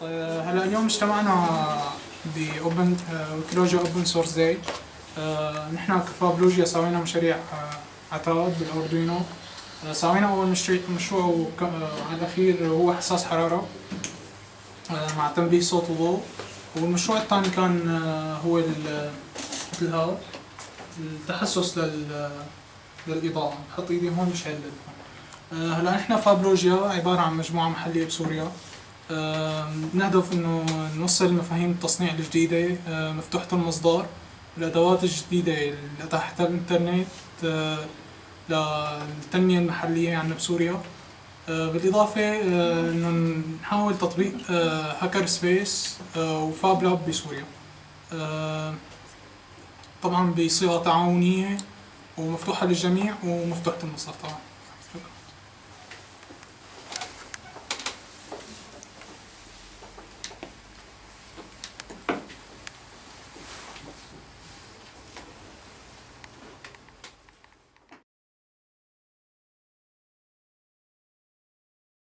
طيب هلا اليوم اجتمعنا ب open Wikilogia open source day نحن ك Fablogia سوينا مشاريع آه، عتاد بال Arduino آه، سوينا أول مشروع وك- آه، الأخير هو حساس حرارة مع تنبيه صوت وضوء. والمشروع الثاني كان هو مثل هذا التحسس لل للإضاءة. بحط إيدي هون بشعل آه، هلا نحن فابلوجيا عبارة عن مجموعة محلية بسوريا. نهدف إنه نوصل مفاهيم التصنيع الجديدة آه، مفتوحة المصدر الأدوات الجديدة اللي تحت الإنترنت للتنمية المحلية عندنا بسوريا. بالإضافة آه، إنه نحاول تطبيق هاكر سبيس وفاب لاب بسوريا. طبعا بصيغة تعاونية ومفتوحة للجميع ومفتوحة المصدر طبعا.